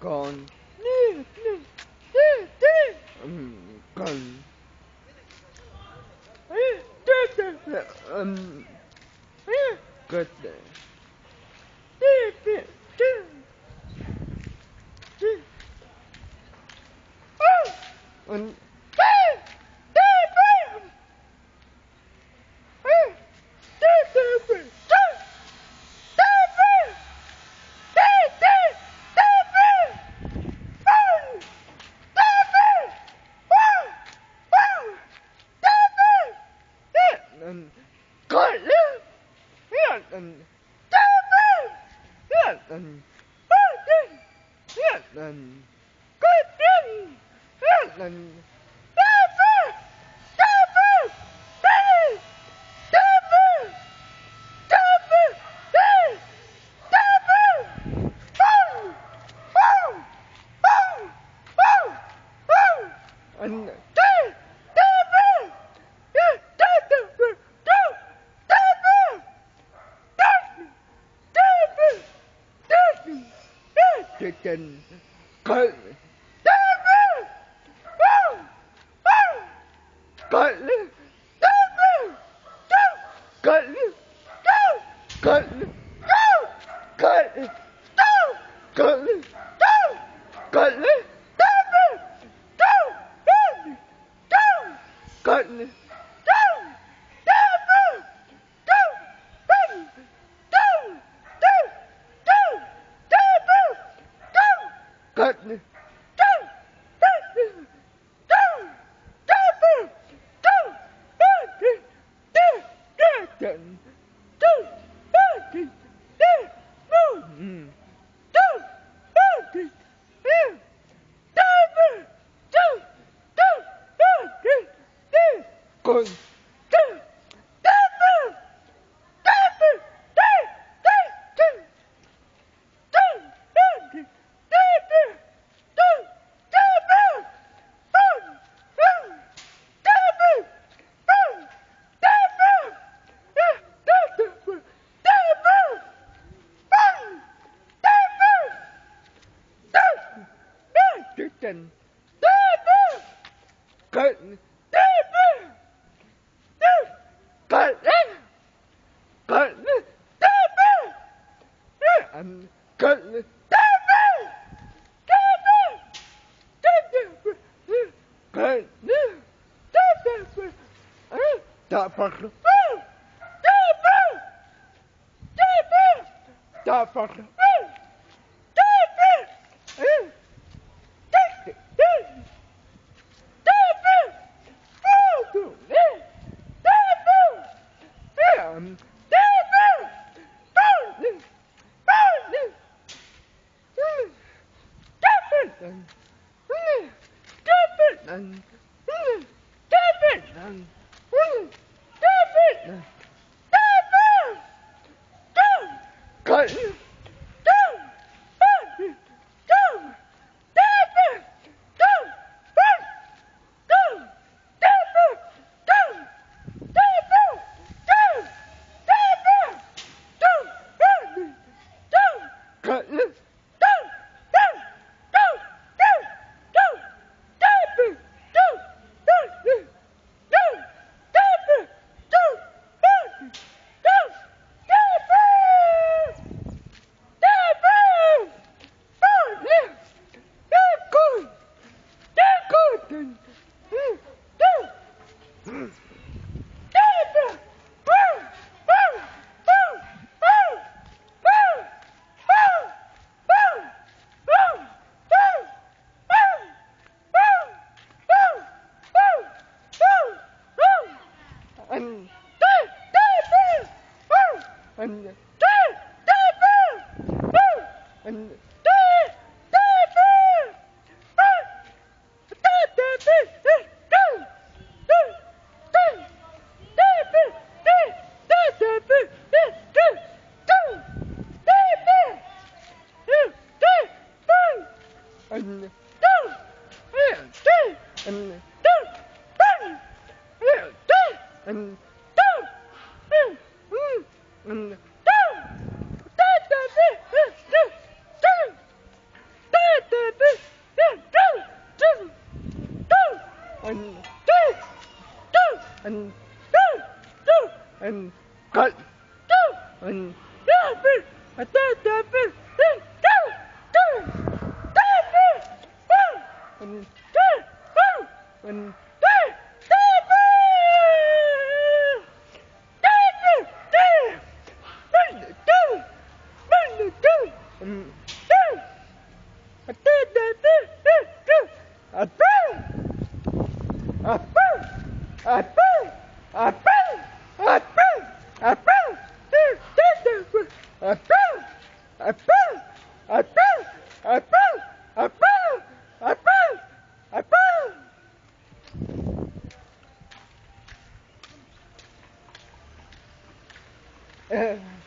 Con. Con. um, good and and go live, yes, and God yes, and God yes, and God and and chicken. Good good good good good good good good good Good. Captain. Curtain. Curtain. Curtain. And curtain. That fucker. That fucker. Um, Stop it! And and and and and cut and and and Yeah.